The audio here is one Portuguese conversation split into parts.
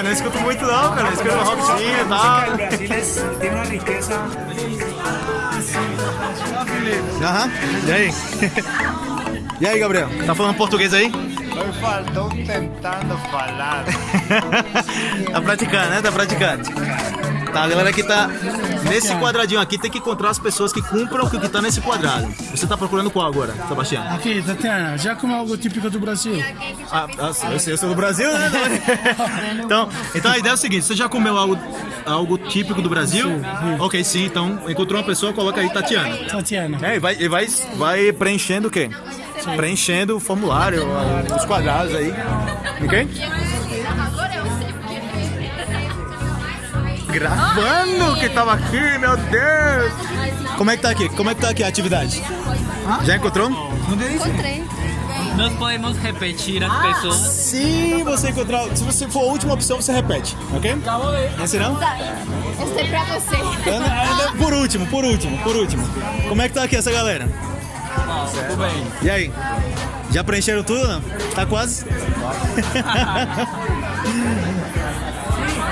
cara, não escuto muito não, cara. Escuto rockzinho e O tal. Brasil es- tiene una riqueza. Aham. E aí? E aí, Gabriel? Tá falando português aí? Estou tentando falar. tá praticando, né? Tá praticando. Tá, a galera que tá nesse quadradinho aqui tem que encontrar as pessoas que cumpram o que tá nesse quadrado. Você tá procurando qual agora, Sebastião? Aqui, Tatiana, já como algo típico do Brasil. Ah, ah, eu, sei, eu sou do Brasil, né? então, então a ideia é o seguinte: você já comeu algo, algo típico do Brasil? Ok, sim. Então encontrou uma pessoa, coloca aí Tatiana. Tatiana. É, e vai, e vai, vai preenchendo o quê? Preenchendo o formulário, os quadrados aí. Ok? Gravando que tava aqui, meu Deus! Como é que tá aqui? Como é que tá aqui a atividade? Já encontrou? Encontrei. Nós podemos repetir as pessoas. Se você encontrar, se você for a última opção, você repete, ok? Esse não? Eu sei pra você. Por último, por último, por último. Como é que tá aqui essa galera? Tudo bem. E aí? Já preencheram tudo? Não? Tá quase?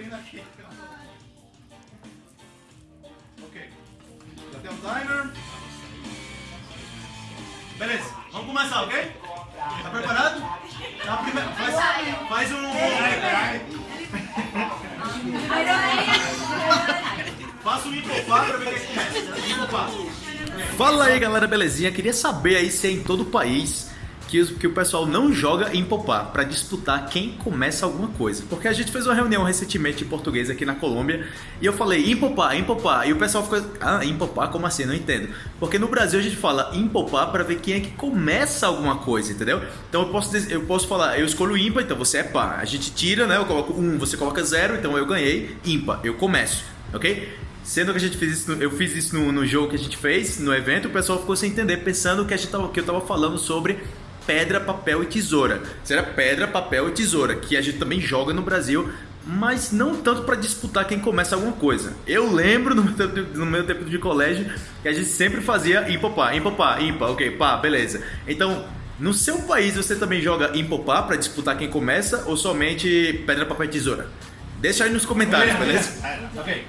abrindo aqui. Ok. Já tem o timer. Beleza, vamos começar, ok? Tá preparado? Tá primeiro, faz, faz um. Faça um impopar pra ver quem começa. Impopar. Fala aí galera, belezinha? Queria saber aí se é em todo o país que, o pessoal não joga em popar pra disputar quem começa alguma coisa. Porque a gente fez uma reunião recentemente em português aqui na Colômbia e eu falei impopar, impopar. E o pessoal ficou, ah, impopar? Como assim? Não entendo. Porque no Brasil a gente fala impopar pra ver quem é que começa alguma coisa, entendeu? Então eu posso, eu posso falar, eu escolho ímpar, então você é par. A gente tira, né? Eu coloco um, você coloca zero, então eu ganhei, ímpar, eu começo, ok? Sendo que a gente fez isso, eu fiz isso no, no jogo que a gente fez, no evento, o pessoal ficou sem entender, pensando que, a gente tava, que eu tava falando sobre pedra, papel e tesoura. Será pedra, papel e tesoura, que a gente também joga no Brasil, mas não tanto para disputar quem começa alguma coisa. Eu lembro no meu, tempo, no meu tempo de colégio que a gente sempre fazia impopar, impopar, ímpar, ok, pá, beleza. Então, no seu país você também joga impopar para disputar quem começa ou somente pedra, papel e tesoura? Deixa aí nos comentários, beleza? Ok.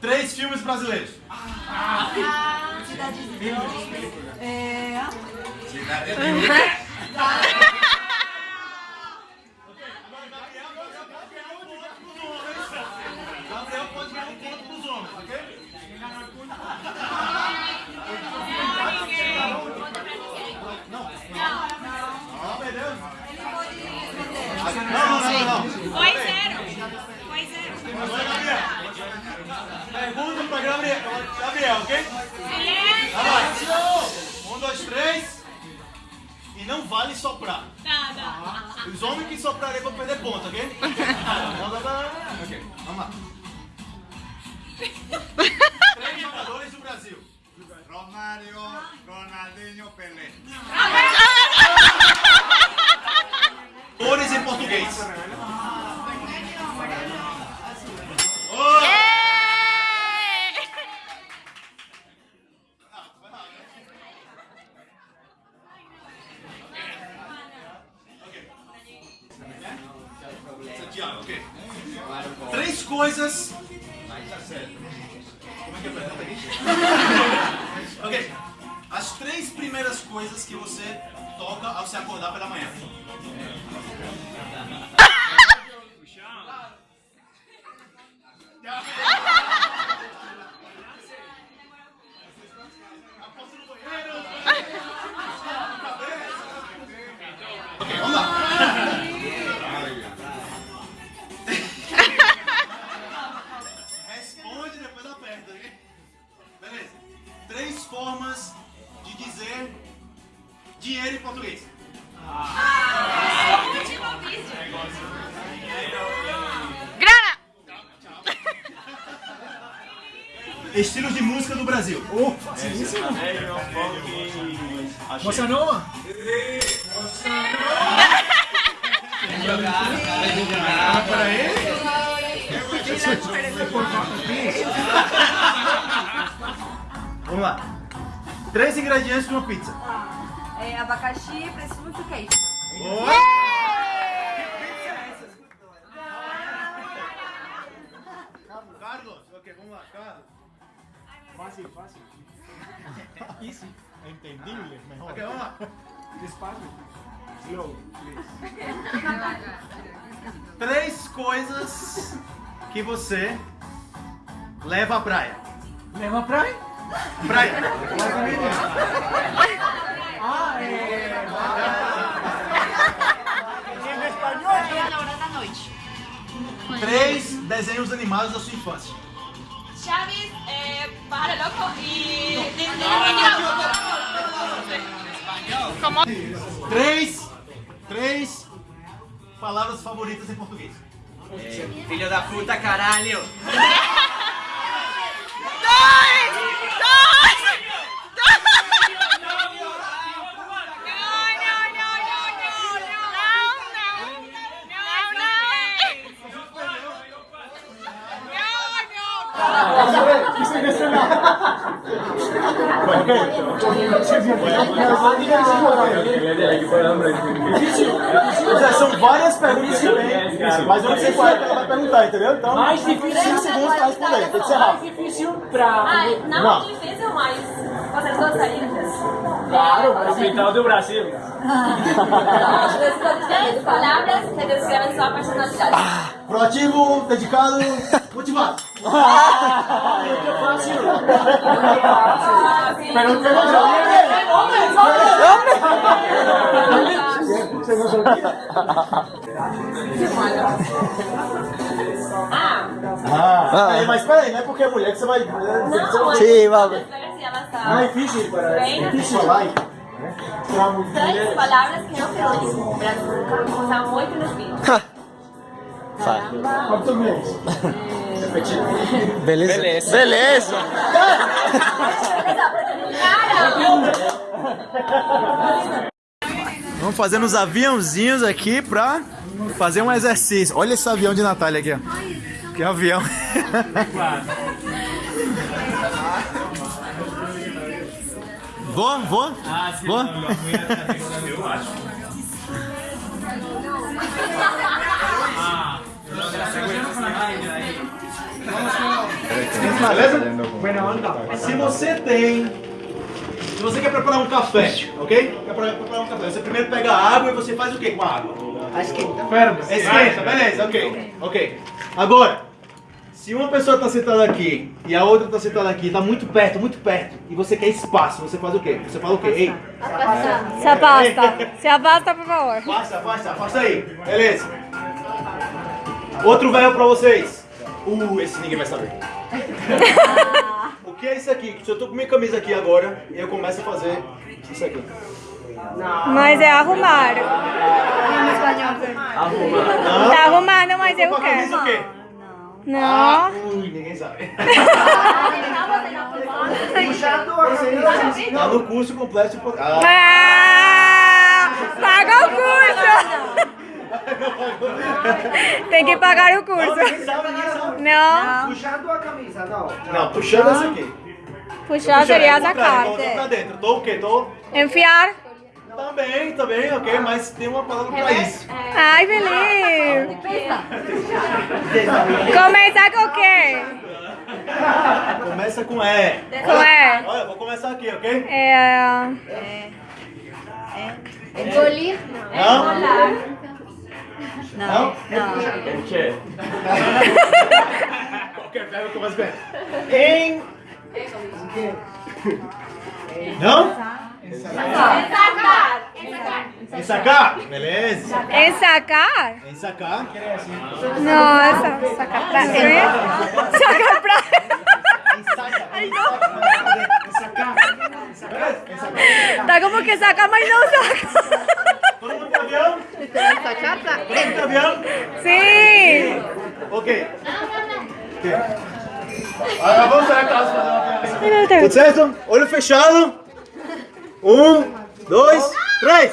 Três filmes brasileiros. Gabriel 아, 나 vamos lá. Três jogadores do Brasil. Romario, Ronaldinho, Pelé. Cores em português. Santiago, ok. Três coisas. Como é que é ok. As três primeiras coisas que você toca ao se acordar pela manhã. Vamos lá. Três ingredientes de uma pizza. É, abacaxi, presunto e queijo. Carlos, ok, vamos lá, Carlos. Fácil, fácil. Easy. Entendible, mejor. Ok, vamos lá. Despacio. Please. Três coisas que você leva à praia. Leva praia? Praia. Na hora da noite. Três desenhos animados da sua infância. Chaves, é, Pájaro Loco e... Três, três palavras favoritas em português. Filho da puta, caralho. são várias perguntas que tem, mas eu não sei qual é que ela vai perguntar, entendeu? Então, Mais difícil, 5 segundos pra responder, tem que ser rápido. mais difícil não, Não. difícil, mas vocês gostariam? Claro, capital do Brasil. Três palavras que descrevem sua personalidade. Proativo, dedicado, motivado. Muito fácil. Pero não pegou já. Ah, mas peraí, não é porque é mulher que você vai. Sim, vamos. Ah, difícil para Bem, Difícil falar, hein? Três palavras que não dizer. Brasil usa muito nos vídeos. Português. Beleza. Beleza. Cara! Vamos fazendo os aviãozinhos aqui pra fazer um exercício. Olha esse avião de Natália aqui, ó. Que avião. Vou, vou? Vou? Beleza? Se você tem. Se você quer preparar um café, ok? Quer pre- preparar um café. Você primeiro pega a água e você faz o que com a água? Esquenta, beleza, ok. Ok. Agora, se uma pessoa está sentada aqui e a outra está sentada aqui, está muito perto, muito perto, e você quer espaço, você faz o quê? Você fala o quê? Ei, Se afasta. Se afasta, por favor. afasta, afasta, afasta aí. Beleza. Outro verbo pra vocês. Uh, esse ninguém vai saber. o que é isso aqui? Se eu tô com minha camisa aqui agora, eu começo a fazer isso aqui. Mas é arrumar. Tá arrumando, mas eu Com a camisa o quero. quê? Não. Ah, ui, ninguém sabe. Tá no curso completo. de- Ah, Ah, paga o curso. Tem que pagar o curso. Não. Puxando a camisa, não. Não, puxando essa aqui. Puxar Puxando, seria é contrário, sacar. Coloca pra dentro. Tô o quê? Tô... Enfiar. Também, também, ok, mas tem uma palavra pra isso. Ai, Felipe. Começar com o quê? Começa com E. Com E. Olha, vou começar aqui, ok? É... Engolir? Não? Não. Não? Qualquer verbo começa com E. Em... Não? Ensacar. Ensacar? Beleza. Ensacar? Ensacar. Nossa, sacar pra... Sacar pra... Tá como que saca, mas não saca. Todo mundo tem avião? Todo mundo? Sim. Ok. Ok. Agora vamos para casa fazer uma. Tudo certo? Olho fechado. Um, dois, três.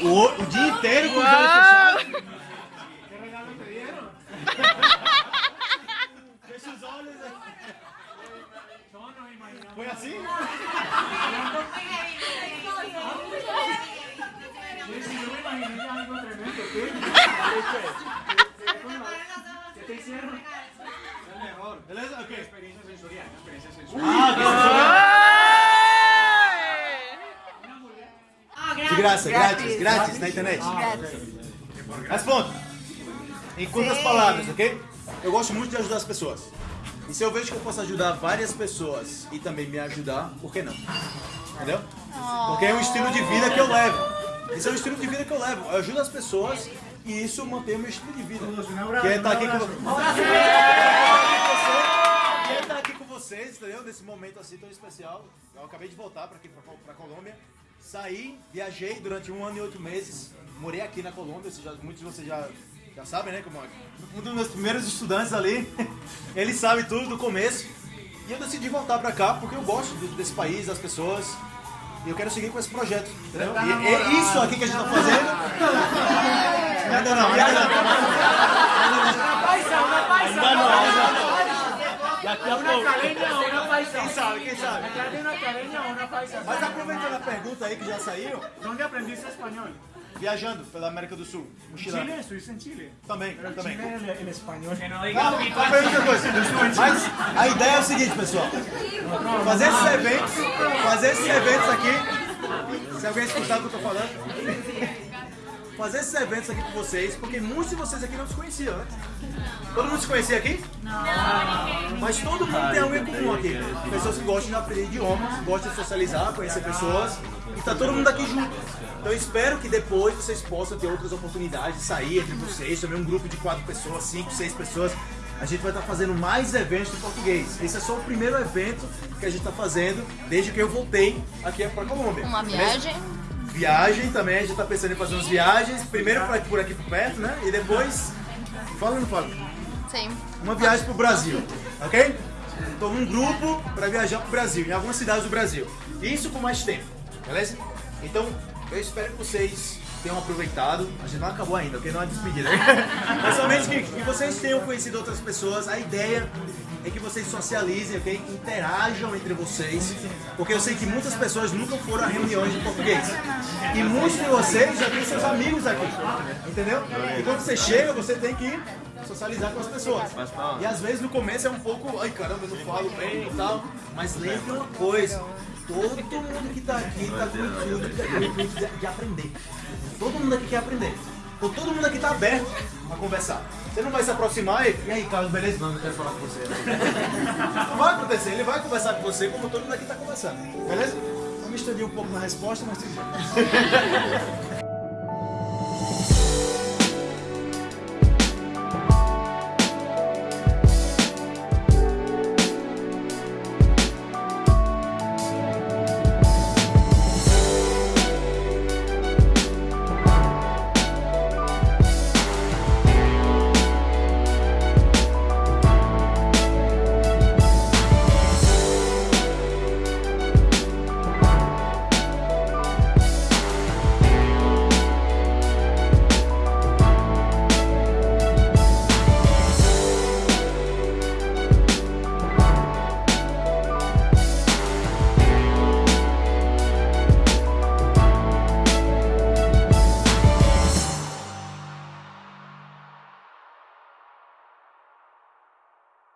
O, o dia inteiro com os olhos fechados. Que regalo te dieron? Fecha os olhos. Foi assim? Sí, yo me imaginé algo tremendo. ¿Qué? ¿Qué De graça, grátis, grátis na internet. Responda. Em curtas palavras, ok? Eu gosto muito de ajudar as pessoas. E se eu vejo que eu posso ajudar várias pessoas e também me ajudar, por que não? Entendeu? Porque é um estilo de vida que eu levo. Isso é um estilo de vida que eu levo. Eu ajudo as pessoas e isso mantém o meu estilo de vida. Que é estar aqui com vocês. Que é estar aqui com vocês, entendeu? Nesse momento assim tão especial. Eu acabei de voltar para aqui, para Colômbia. Saí, viajei durante um ano e oito meses. Morei aqui na Colômbia, já- muitos de vocês já, já sabem, né? Como é. um dos meus primeiros estudantes ali. Ele sabe tudo do começo. E eu decidi voltar pra cá porque eu gosto desse país, das pessoas. E eu quero seguir com esse projeto. Entendeu? E é isso aqui que a gente tá fazendo. Ainda não, ainda não. Ainda não, ainda não. Daqui a pouco. caleña o una paisa? Quem sabe, quem sabe? ¿Acá de una caleña o una paisa? Mas aproveitando a pergunta aí que já saiu, ¿Dónde aprendiste español? viajando pela América do Sul, mochilando. Chile, estuviste en Chile. Também, Pero também. Chile el, el español. Que no Calma, digas calma, calma, outra coisa. Mas a ideia é o seguinte, pessoal. Fazer esses eventos, fazer esses eventos aqui. Se alguém escutar o que eu tô falando. Fazer esses eventos aqui com vocês, porque muitos de vocês aqui não se conheciam antes. Todo mundo se conhecia aqui? Não. Mas todo mundo tem algo em comum aqui. Pessoas que gostam de aprender idiomas, gostam de socializar, conhecer pessoas. E tá todo mundo aqui junto. Então eu espero que depois vocês possam ter outras oportunidades de sair entre vocês, também um grupo de quatro pessoas, cinco, seis pessoas. A gente vai estar fazendo mais eventos de português. Esse é só o primeiro evento que a gente está fazendo desde que eu voltei aqui para Colômbia. Uma viagem. Viagem também, a gente tá pensando em fazer umas viagens. Primeiro pra- por aqui por perto, né? E depois. Fala ou não fala? Sim. Uma viagem pro Brasil, ok? Então um grupo para viajar pro Brasil, em algumas cidades do Brasil. Isso com mais tempo, beleza? Então eu espero que vocês tenham aproveitado. A gente não acabou ainda, ok? Não é despedida. Mas somente que, que vocês tenham conhecido outras pessoas. A ideia é que vocês socializem, ok? Interajam entre vocês. Porque eu sei que muitas pessoas nunca foram a reuniões de português. E muitos de vocês já têm seus amigos aqui. Entendeu? E quando você chega, você tem que socializar com as pessoas. E às vezes no começo é um pouco, ai caramba, eu não falo bem e tal. Mas lembre uma coisa, todo mundo que tá aqui tá com o intuito de- aprender. Todo mundo aqui quer aprender. Então todo mundo aqui tá aberto a conversar. Você não vai se aproximar e, e aí, Carlos, beleza? Não, não quero falar com você. Não vai acontecer, ele vai conversar com você como todo mundo aqui tá conversando. Beleza? Eu me estendi um pouco na resposta, mas.